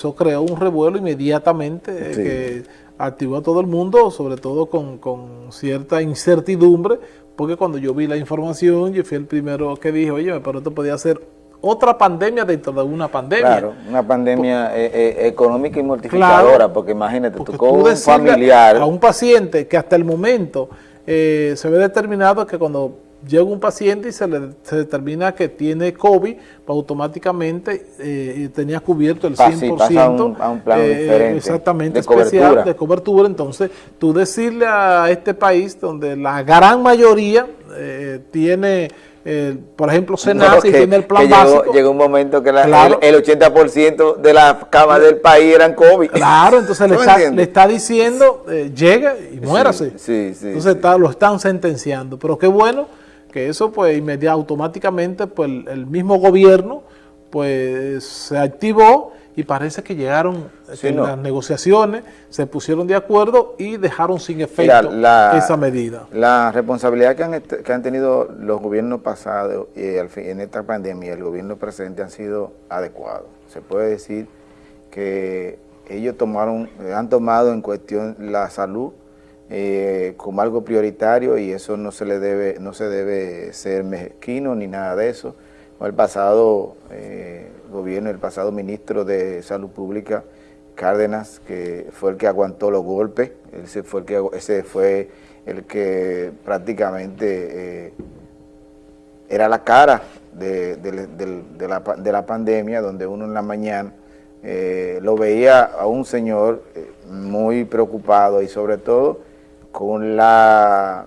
Eso creó un revuelo inmediatamente eh, que activó a todo el mundo, sobre todo con, con, cierta incertidumbre, porque cuando yo vi la información, yo fui el primero que dije, oye, pero esto podía ser otra pandemia dentro de una pandemia. Claro, una pandemia eh, eh, económica y mortificadora, porque imagínate, tú tocó un familiar. A un paciente que hasta el momento se ve determinado que cuando llega un paciente y se le determina que tiene COVID, pues automáticamente eh, tenía cubierto el 100%. a un, a un plan eh, diferente exactamente de especial cobertura. de cobertura. Entonces, tú decirle a este país donde la gran mayoría eh, tiene... por ejemplo, Senasa y tiene el plan llegó, básico. Llegó un momento que la, el, 80% de las camas del país eran COVID. Claro, entonces le está, le está, diciendo, llega y muérase. Sí, sí, entonces está, lo están sentenciando. Pero qué bueno que eso pues inmediatamente, automáticamente pues el, mismo gobierno pues se activó y parece que llegaron en las negociaciones, se pusieron de acuerdo y dejaron sin efecto esa medida. La responsabilidad que han, que han tenido los gobiernos pasados y en esta pandemia, el gobierno presente han sido adecuados. Se puede decir que ellos tomaron, han tomado en cuestión la salud eh, como algo prioritario y eso no se le debe, no se debe ser mezquino ni nada de eso. El pasado eh, gobierno, el pasado ministro de Salud Pública, Cárdenas, que fue el que aguantó los golpes, ese fue el que, ese fue el que prácticamente eh, era la cara de, la, de, la, pandemia, donde uno en la mañana lo veía a un señor muy preocupado y sobre todo con la,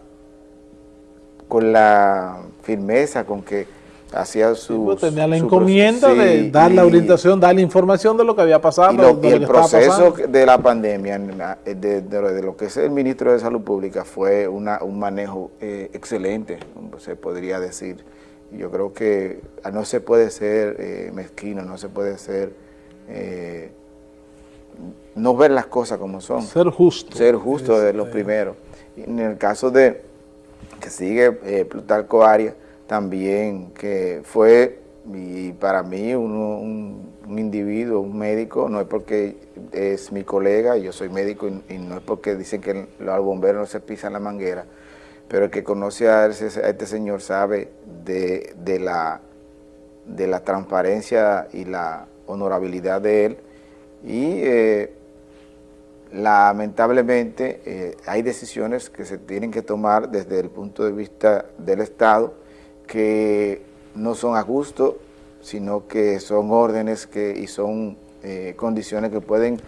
con la firmeza con que hacía su... Pues, tenía la encomienda de dar la orientación, dar la información de lo que había pasado. Y, el proceso de la pandemia, de, lo que es el ministro de Salud Pública, fue una, un manejo eh, excelente, se podría decir. Yo creo que no se puede ser eh, mezquino, no se puede ser... Eh, no ver las cosas como son. Ser justo. Ser justo de los primeros. En el caso de que sigue eh, Plutarco Arias, también que fue, y para mí, un, individuo, un médico, no es porque es mi colega, yo soy médico y, no es porque dicen que los bomberos no se pisan la manguera, pero el que conoce a, este señor sabe de, la, de la transparencia y la honorabilidad de él y eh, lamentablemente eh, hay decisiones que se tienen que tomar desde el punto de vista del Estado que no son a gusto, sino que son órdenes que, y son eh, condiciones que pueden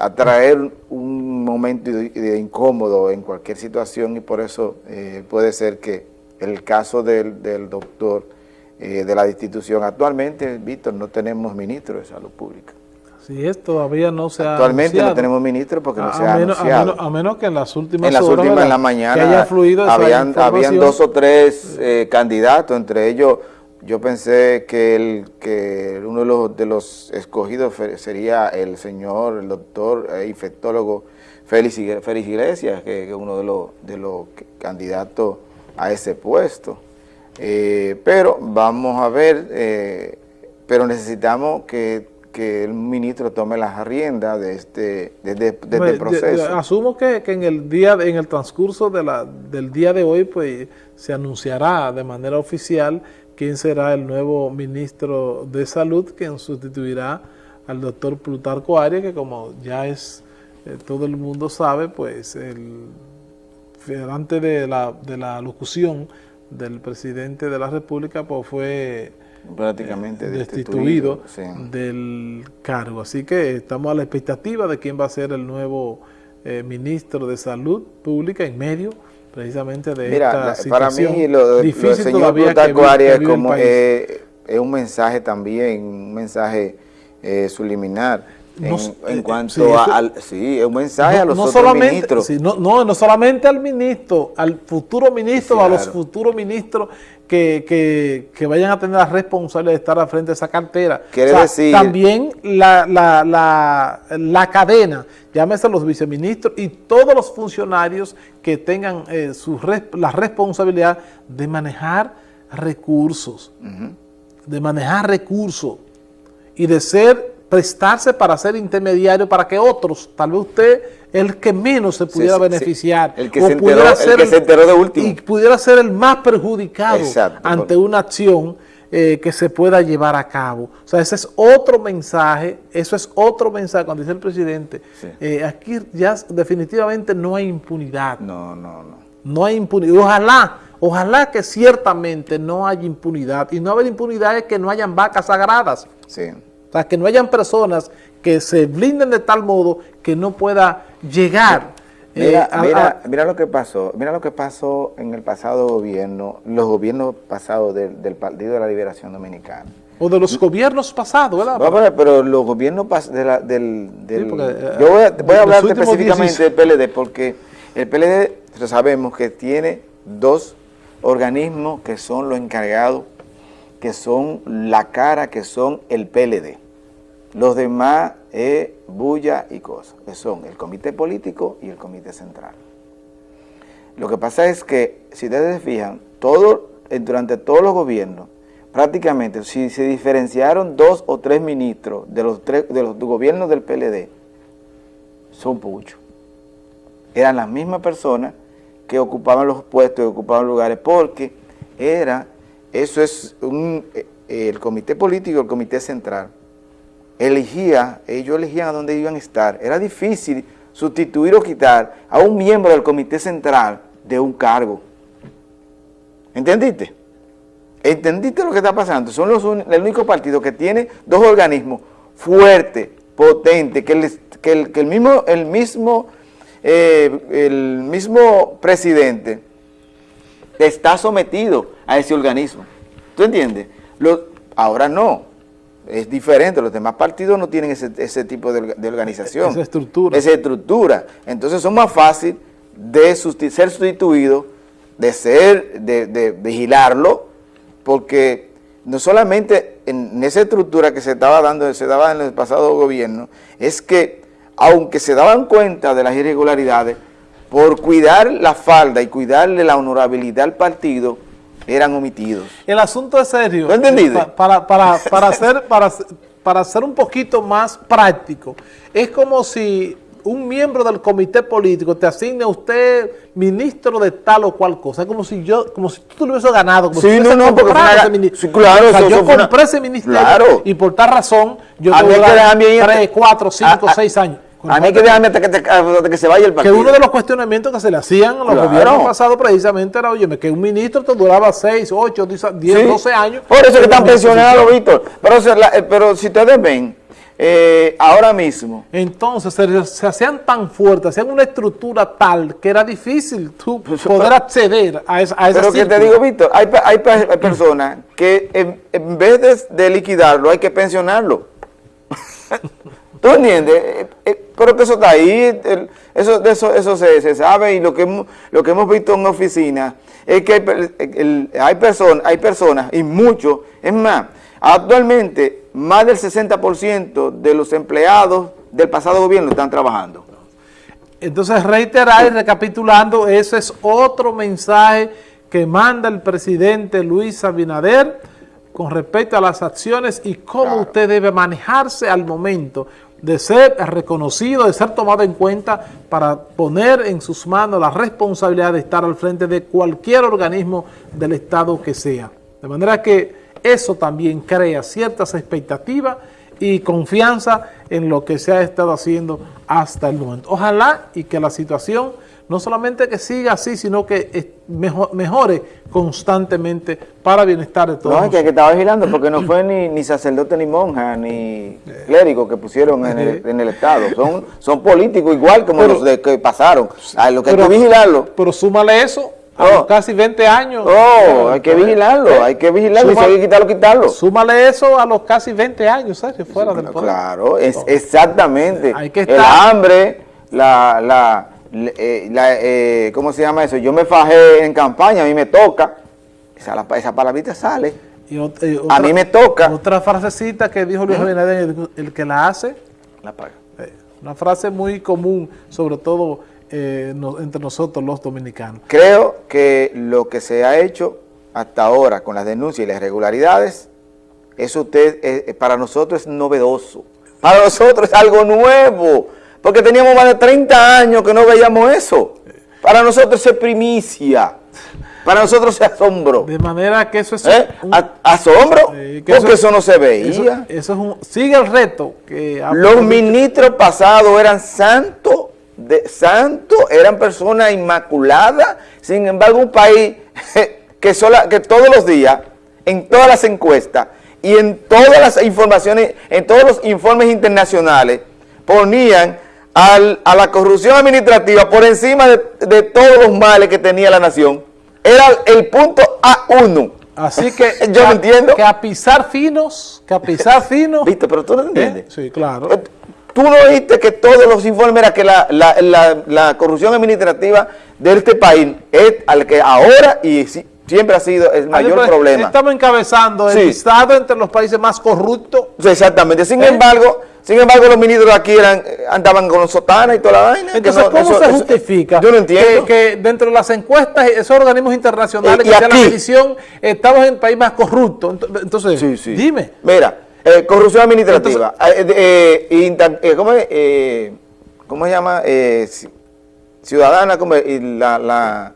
atraer un momento de, incómodo en cualquier situación y por eso puede ser que el caso del, del doctor de la institución, actualmente, Víctor, no tenemos ministro de salud pública. Si es, todavía no se ha Actualmente no tenemos ministro porque no se ha anunciado. A menos, que en las últimas En las últimas, en la mañana, haya fluido habían, habían dos o tres eh, candidatos, entre ellos yo pensé que, el, que uno de los, de los escogidos sería el señor, el doctor eh, infectólogo Félix, Iglesias, que es uno de los, de los candidatos a ese puesto. Eh, pero vamos a ver, pero necesitamos que que el ministro tome las riendas de este, de, este proceso. asumo que, en el día en el transcurso de la, del día de hoy pues se anunciará de manera oficial quién será el nuevo ministro de salud quien sustituirá al doctor Plutarco Arias que como ya es eh, todo el mundo sabe pues el antes de la, de la locución del presidente de la república pues fue prácticamente destituido, del cargo. Así que estamos a la expectativa de quién va a ser el nuevo eh, ministro de Salud Pública en medio precisamente de esta situación para mí lo, difícil lo señor Plutarco Arias como eh, es un mensaje también, un mensaje eh, subliminar en, cuanto al... Sí, es un mensaje a los otros ministros. no, no, solamente al ministro, al futuro ministro, a los futuros ministros que, que, vayan a tener la responsabilidad de estar al frente de esa cartera. Quiere decir... También la, la, la, la, cadena, llámese los viceministros y todos los funcionarios que tengan eh, su, la responsabilidad de manejar recursos, de manejar recursos y de ser prestarse para ser intermediario para que otros, tal vez usted, el que menos se pudiera beneficiar. El, que se enteró, el que se enteró de último. Y pudiera ser el más perjudicado ante una acción eh, que se pueda llevar a cabo. O sea, ese es otro mensaje, eso es otro mensaje, cuando dice el presidente, eh, aquí ya definitivamente no hay impunidad. No, no, no. No hay impunidad. Ojalá, ojalá que ciertamente no haya impunidad. Y no haber impunidad es que no hayan vacas sagradas. Sí. Sea, que no hayan personas que se blinden de tal modo que no pueda llegar Mira, eh, mira, lo que pasó, mira lo que pasó en el pasado gobierno, los gobiernos pasados del, Partido de la Liberación Dominicana. O de los gobiernos pasados, ¿verdad? No, pero los gobiernos de la, del... Eh, yo voy a, voy a hablar específicamente del PLD porque el PLD sabemos que tiene dos organismos que son los encargados, que son la cara, que son el PLD. Los demás es bulla y cosas, que son el comité político y el comité central. Lo que pasa es que, si ustedes se fijan, eh, durante todos los gobiernos, prácticamente, si se diferenciaron dos o tres ministros de los, de los gobiernos del PLD, son muchos. Eran las mismas personas que ocupaban los puestos y ocupaban lugares, porque era, eso es eh, el comité político el comité central, elegía, ellos elegían a dónde iban a estar. Era difícil sustituir o quitar a un miembro del comité central de un cargo. ¿Entendiste? ¿Entendiste lo que está pasando? Son los el único partido que tiene dos organismos fuertes, potentes, que el, que el, mismo, el, mismo, eh, el mismo presidente está sometido a ese organismo. ¿Tú entiendes? ahora no es diferente, los demás partidos no tienen ese, tipo de, organización. Esa estructura. Esa estructura. Entonces son más fácil de ser sustituidos, de ser, de, vigilarlo, porque no solamente en esa estructura que se estaba dando, se daba en el pasado gobierno, es que aunque se daban cuenta de las irregularidades, por cuidar la falda y cuidarle la honorabilidad al partido, eran omitidos. El asunto es serio. ¿Lo entendido? Para, para, para, hacer, para, para ser un poquito más práctico, es como si un miembro del comité político te asigne a usted ministro de tal o cual cosa. Es como si yo, como si tú lo hubieses ganado. Como sí, si no, no, porque ese claro, o sea, yo compré ese ministerio y por tal razón yo dar 3, 4, 5, 6 años. A mí que déjame hasta que, que, se vaya el partido. Que uno de los cuestionamientos que se le hacían a los gobiernos pasados precisamente era, oye, que un ministro te duraba 6, 8, 10, 12 años. Por eso que están pensionados, Víctor. Pero, eh, pero si ustedes ven, eh, ahora mismo. Entonces se, hacían tan fuertes, hacían una estructura tal que era difícil tú pues, poder acceder a esa a Pero que te digo, Víctor, hay, hay, personas que en, en vez de, de liquidarlo hay que pensionarlo. ¿Tú entiendes? Eh, eh, pero que eso está ahí, eso, eso, eso se, sabe y lo que, hemos, lo que hemos visto en oficina es que hay, hay, personas, hay personas y muchos, es más, actualmente más del 60% de los empleados del pasado gobierno están trabajando. Entonces reiterar y recapitulando, ese es otro mensaje que manda el presidente Luis Abinader con respecto a las acciones y cómo usted debe manejarse al momento de ser reconocido, de ser tomado en cuenta para poner en sus manos la responsabilidad de estar al frente de cualquier organismo del Estado que sea. De manera que eso también crea ciertas expectativas y confianza en lo que se ha estado haciendo hasta el momento. Ojalá y que la situación no solamente que siga así, sino que mejore constantemente para bienestar de todos. No, es que, que estaba vigilando porque no fue ni, ni sacerdote, ni monja, ni clérigo que pusieron en el, en el Estado. Son, son políticos igual como los de que pasaron. A lo que hay que vigilarlo. Pero súmale eso a casi 20 años. Oh, hay que vigilarlo, hay que vigilarlo, y si hay que quitarlo, quitarlo. Súmale eso a los casi 20 años, ¿sabes? Fuera del poder. Claro, es, exactamente. Hay que estar, el hambre, la, la, eh, eh, ¿cómo se llama eso? Yo me fajé en campaña, a mí me toca, esa, esa palabrita sale, a mí me toca. Otra frasecita que dijo Luis Abinader, el, que la hace, la paga. Eh, una frase muy común, sobre todo entre nosotros los dominicanos. Creo que lo que se ha hecho hasta ahora con las denuncias y las irregularidades, eso usted, para nosotros es novedoso. Para nosotros es algo nuevo, porque teníamos más de 30 años que no veíamos eso. Para nosotros es primicia. Para nosotros es asombro. De manera que eso es ¿Eh? un- ¿Asombro? Sí, porque eso- eso, no se veía. eso, eso es un, sigue el reto que Los ministros pasados eran santos, de santos, eran personas inmaculadas. Sin embargo, un país que, sola, que todos los días, en todas las encuestas y en todas las informaciones, en todos los informes internacionales, ponían al- a la corrupción administrativa por encima de, de todos los males que tenía la nación. Era el punto A1. Así que, Yo no a- entiendo. que a pisar finos, que a pisar finos. ¿Viste? Pero tú no ¿eh? entiendes. Sí, claro. Eh, Tú no viste que todos los informes era que la, la- la- la corrupción administrativa de este país es al que ahora y si- siempre ha sido el mayor Adiós, pues, problema. Estamos encabezando el Sí. listado entre los países más corruptos. Sí, Exactamente. Sin ¿Eh? embargo, sin embargo, los ministros de aquí eran, andaban con los sotanas y toda la vaina. Entonces, no- ¿cómo eso- se eso- justifica yo no entiendo. Que, que dentro de las encuestas, esos organismos internacionales Eh, y que hacen la medición, estamos en el país más corrupto? Ent- Entonces, Sí, sí. dime. Mira, eh, corrupción administrativa. Eh, de- eh, eh, ¿cómo, es? ¿Cómo se llama? Eh, ci- ciudadana. Y la, la,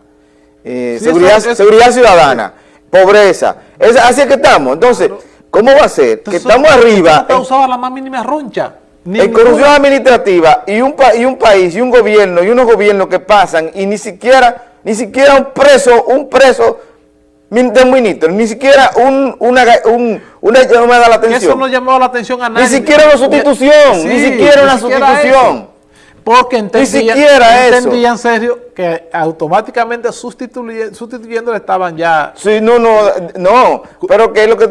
Sí, seguridad, eso- eso- seguridad ciudadana, pobreza. Es, así es que estamos. Entonces, ¿cómo va a ser? Que estamos ¿por qué arriba No causaba la más mínima roncha. en, en Ninguna. corrupción administrativa y un, pa- y un país y un gobierno y unos gobiernos que pasan y ni siquiera, ni siquiera un preso, un preso de un ministro, ni siquiera un, una, un, una llamada a la atención. eso no llamó la atención a nadie. siquiera una sustitución, ni siquiera una sustitución. eso. Porque entendían, siquiera eso. entendían serio que automáticamente sustituye- sustituyendo estaban ya Sí, no, no, no, pero que es lo que